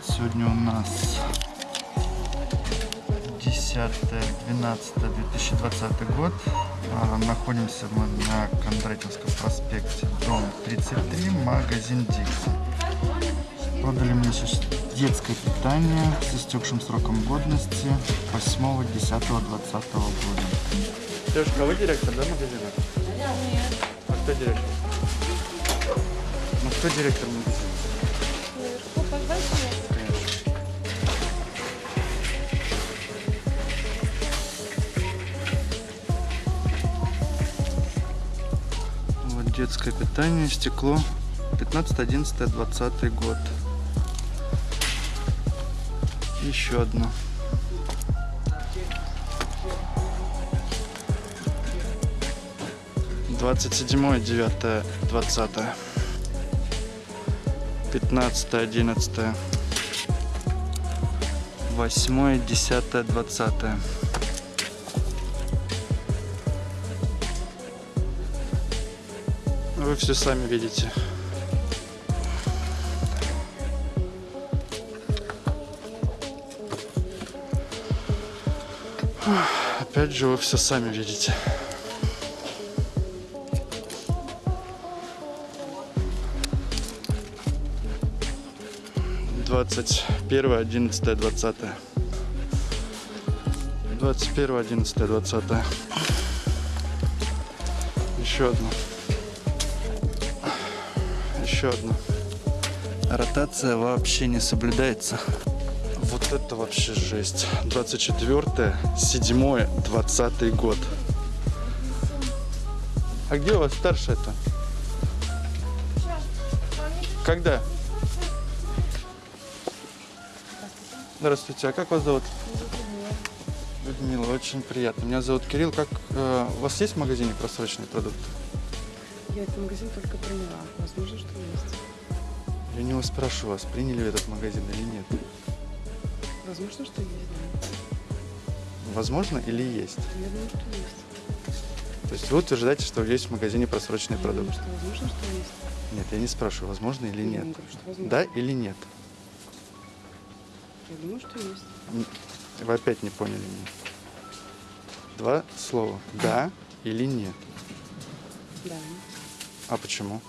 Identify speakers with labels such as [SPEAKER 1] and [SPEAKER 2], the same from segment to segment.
[SPEAKER 1] привет! Сегодня у нас 10-12-2020 год. А, находимся мы на Кондратьевском проспекте, дом 33, магазин Диксон. Продали мне сейчас детское питание с истекшим сроком годности 8-10-20 года.
[SPEAKER 2] Девушка, а вы директор, да, магазина?
[SPEAKER 3] Нет.
[SPEAKER 2] А кто директор? Ну, кто директор магазина?
[SPEAKER 1] Детское питание, стекло 15, 11, 20 год. Еще одно. Двадцать седьмое, девятое, двадцатое. Пятнадцатое, одиннадцатое. Восьмое, десятое, двадцатое. Вы все сами видите. Опять же, вы все сами видите. Двадцать первое, одиннадцатое, двадцатое. Двадцать первое, одиннадцатое, двадцатое. Еще одно. Еще одно. Ротация вообще не соблюдается. Вот это вообще жесть. 24 7 20 год. А где у вас старшая-то? Когда? Здравствуйте, а как вас зовут? Людмила, очень приятно. Меня зовут Кирилл. Как э, у вас есть в магазине просроченные продукты?
[SPEAKER 4] Я этот магазин только приняла. Возможно, что есть.
[SPEAKER 1] Я не вас спрашиваю вас, приняли этот магазин или нет.
[SPEAKER 4] Возможно, что есть.
[SPEAKER 1] Возможно или есть?
[SPEAKER 4] Я думаю, что есть.
[SPEAKER 1] То есть вы утверждаете, что есть в магазине просроченные
[SPEAKER 4] Я думаю,
[SPEAKER 1] продукты?
[SPEAKER 4] что возможно, что есть.
[SPEAKER 1] Нет, я не спрашиваю, возможно или
[SPEAKER 4] Я
[SPEAKER 1] нет.
[SPEAKER 4] говорю, что возможно.
[SPEAKER 1] Да или нет?
[SPEAKER 4] Я думаю, что есть.
[SPEAKER 1] Вы опять не поняли меня. Два слова. Да или нет.
[SPEAKER 4] Да.
[SPEAKER 1] А почему?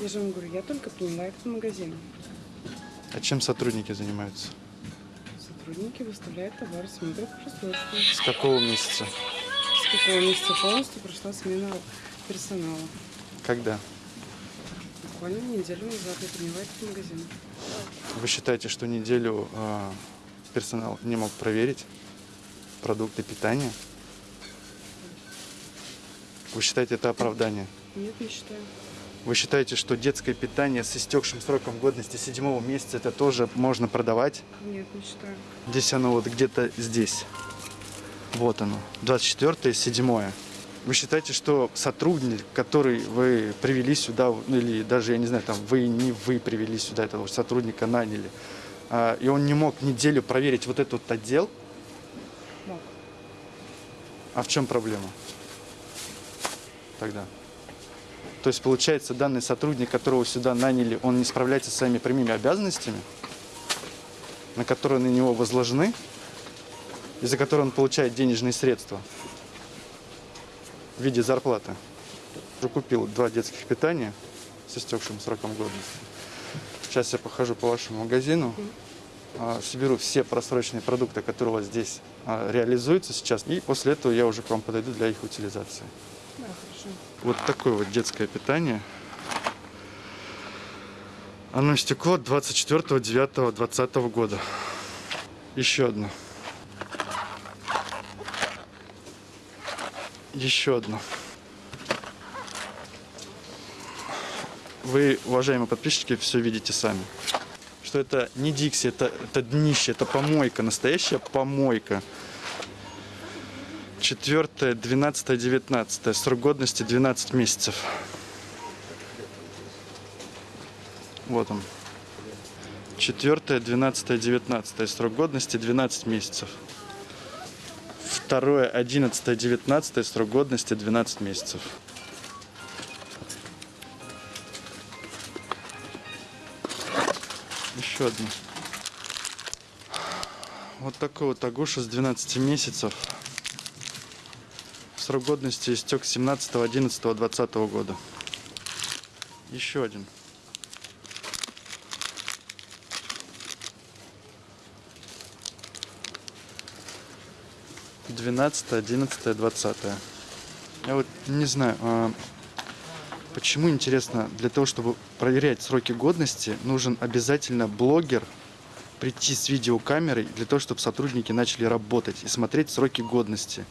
[SPEAKER 4] Я же вам говорю, я только приняла этот магазин.
[SPEAKER 1] А чем сотрудники занимаются?
[SPEAKER 4] Сотрудники выставляют товар, смотрят производство.
[SPEAKER 1] С какого месяца?
[SPEAKER 4] С какого месяца полностью прошла смена персонала.
[SPEAKER 1] Когда?
[SPEAKER 4] Буквально неделю назад я приняла этот магазин.
[SPEAKER 1] Вы считаете, что неделю э, персонал не мог проверить продукты питания? Вы считаете это оправдание?
[SPEAKER 4] Нет, не считаю.
[SPEAKER 1] Вы считаете, что детское питание с истекшим сроком годности седьмого месяца это тоже можно продавать?
[SPEAKER 4] Нет, не считаю.
[SPEAKER 1] Здесь оно вот где-то здесь. Вот оно. 24 седьмое. Вы считаете, что сотрудник, который вы привели сюда, ну, или даже, я не знаю, там, вы не вы привели сюда этого сотрудника, наняли, а, и он не мог неделю проверить вот этот отдел?
[SPEAKER 4] Мог.
[SPEAKER 1] А в чем проблема тогда? То есть, получается, данный сотрудник, которого сюда наняли, он не справляется с своими прямыми обязанностями, на которые на него возложены, и за которые он получает денежные средства в виде зарплаты. Уже купил два детских питания с истекшим сроком годности. Сейчас я похожу по вашему магазину, а, соберу все просроченные продукты, которые у вас здесь а, реализуются сейчас, и после этого я уже к вам подойду для их утилизации. Вот такое вот детское питание. Оно истекло 24.09.2020 года. Еще одно. Еще одно. Вы, уважаемые подписчики, все видите сами. Что это не Дикси, это, это днище, это помойка, настоящая помойка. 4, 12, 19. Срок годности 12 месяцев. Вот он. 4, 12, 19. Срок годности 12 месяцев. Второе, 11, 19. Срок годности 12 месяцев. Еще одно. Вот такой вот Агуша с 12 месяцев. Срок годности истек 17.11.2020 года. Еще один. Двенадцатое, одиннадцатое, двадцатое. Я вот не знаю, а, почему интересно, для того, чтобы проверять сроки годности, нужен обязательно блогер прийти с видеокамерой для того, чтобы сотрудники начали работать и смотреть сроки годности.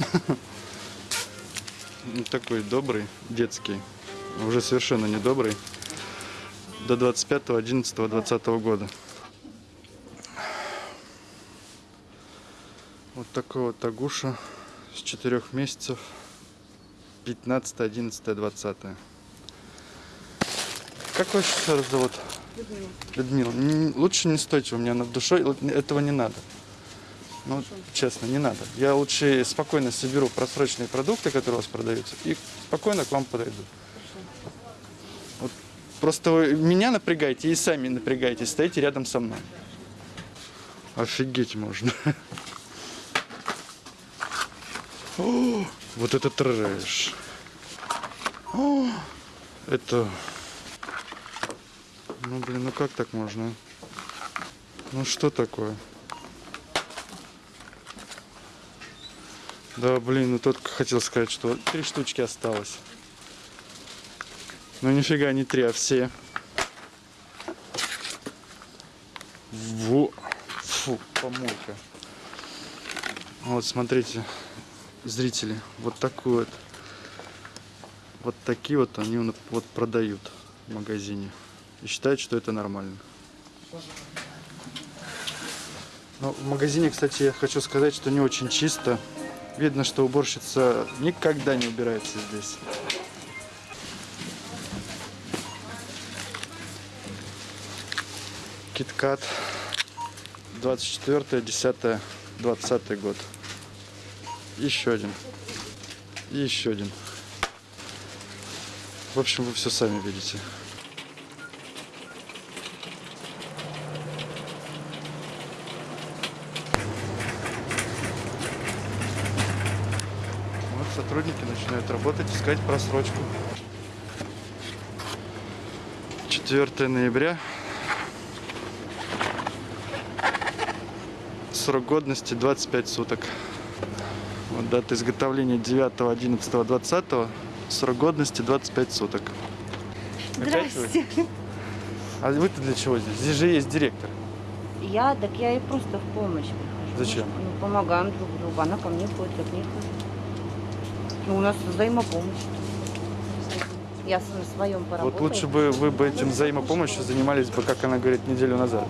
[SPEAKER 1] Такой добрый, детский, уже совершенно не добрый, до 25.11.2020 года. Вот такой вот Агуша с 4 месяцев, 15, 11, 20. Как вас раз зовут? Людмила. Н- Лучше не стойте у меня над душой, этого не надо. Ну, честно, не надо. Я лучше спокойно соберу просроченные продукты, которые у вас продаются, и спокойно к вам подойду. Вот просто вы меня напрягайте и сами напрягайтесь, стоите рядом со мной. Офигеть можно. О, вот это трэш. О, это... Ну, блин, ну как так можно? Ну, что такое? Да, блин, ну только хотел сказать, что три штучки осталось. Ну, нифига не три, а все. Во. Фу, помойка. Вот, смотрите, зрители, вот такую вот, вот такие вот они вот- продают в магазине. И считают, что это нормально. Но в магазине, кстати, я хочу сказать, что не очень чисто. Видно, что уборщица никогда не убирается здесь. Киткат 24 10 20 год. Еще один. И еще один. В общем, вы все сами видите. Вот сотрудники начинают работать, искать просрочку. 4 ноября. Срок годности 25 суток. Вот дата изготовления 9, 11, 20. Срок годности 25 суток.
[SPEAKER 5] Здрасте.
[SPEAKER 1] А вы-то для чего здесь? Здесь же есть директор.
[SPEAKER 5] Я, так я ей просто в помощь прихожу.
[SPEAKER 1] Зачем?
[SPEAKER 5] Ну, помогаем друг другу. Она ко мне ходит, я к ней хожу. Ну, у нас взаимопомощь. Я на своем поработала.
[SPEAKER 1] Вот лучше бы вы бы этим взаимопомощью занимались бы, как она говорит, неделю назад.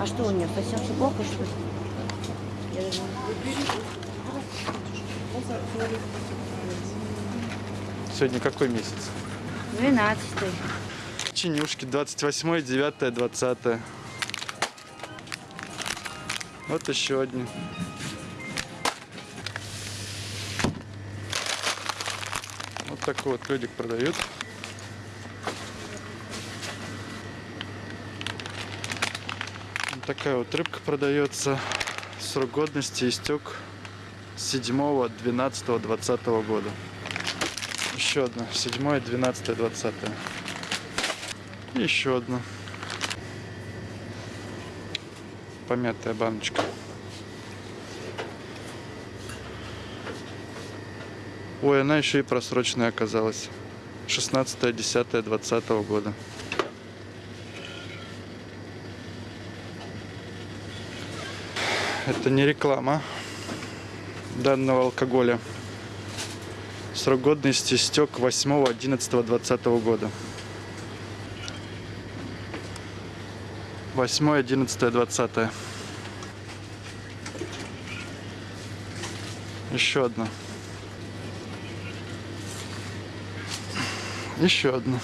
[SPEAKER 5] А что у нее, совсем все плохо, что ли?
[SPEAKER 1] Сегодня какой месяц?
[SPEAKER 5] Двенадцатый.
[SPEAKER 1] Чинюшки 28, 9, 20. Вот еще одни. Такой вот ледик продают. Вот такая вот рыбка продается. Срок годности истек 7, 12, 20 года. Еще одна. 7, 12, 20. И еще одна. Помятая баночка. Ой, она еще и просроченная оказалась. 16, 10, 20 года. Это не реклама данного алкоголя. Срок годности истек 8, 11, 20 года. 8, 11, 20. Еще одна. Еще одна.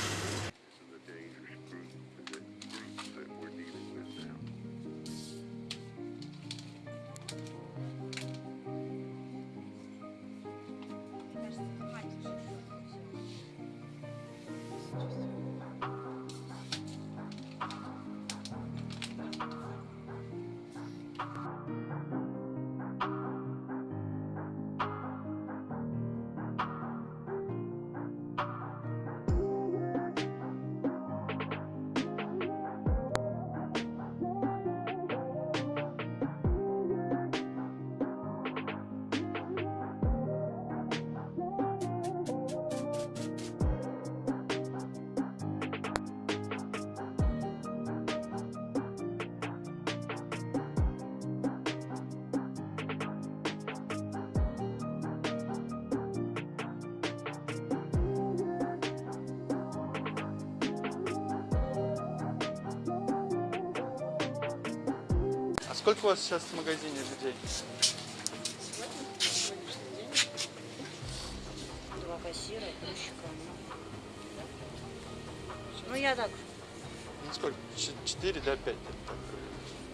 [SPEAKER 1] Сколько у вас сейчас в магазине людей?
[SPEAKER 5] Два кассира, грузчика. Ну, я так.
[SPEAKER 1] Ну сколько? Четыре, да, пять? так.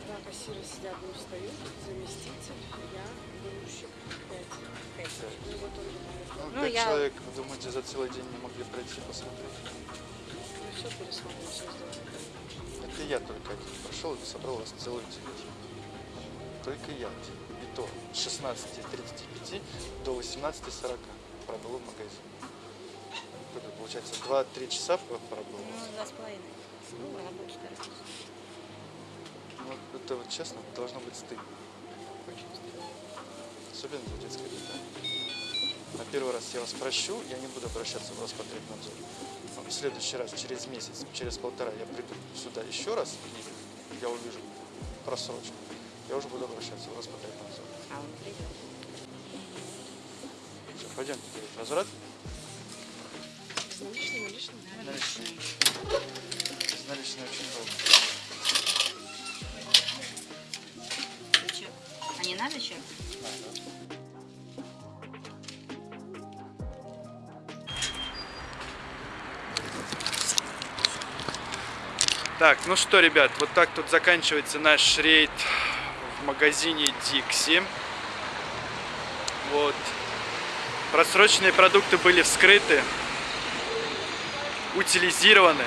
[SPEAKER 4] Два кассира сидят, не встают, заместитель, я, грузчик, пять. Ну, вот он
[SPEAKER 1] Ну,
[SPEAKER 5] Ну,
[SPEAKER 1] пять
[SPEAKER 5] я-
[SPEAKER 1] человек, вы думаете, за целый день не могли пройти посмотреть?
[SPEAKER 4] Мы все пересмотрим, все сделаем.
[SPEAKER 1] Это я только один прошел и собрал вас целую телегу. Только я. И то с 16.35 до 18.40 пробыл в магазине. Сколько получается? 2-3 часа п- пробыл.
[SPEAKER 5] Ну, два с половиной. Ну, работу торопись.
[SPEAKER 1] Ну, это вот честно, должно быть стыдно. Очень стыдно. Особенно за детское питание. На первый раз я вас прощу, я не буду обращаться в Роспотребнадзор. В следующий раз, через месяц, через полтора, я приду сюда еще раз, и я увижу просрочку. Я уже буду обращаться в Роспотребнадзор.
[SPEAKER 5] А он придет.
[SPEAKER 1] Все, делать возврат.
[SPEAKER 4] Наличные, наличные?
[SPEAKER 1] Наличные. Наличные очень долго.
[SPEAKER 5] Чё? А не надо чек?
[SPEAKER 1] Так, ну что, ребят, вот так тут заканчивается наш рейд магазине Dixie. Вот. Просроченные продукты были вскрыты, утилизированы.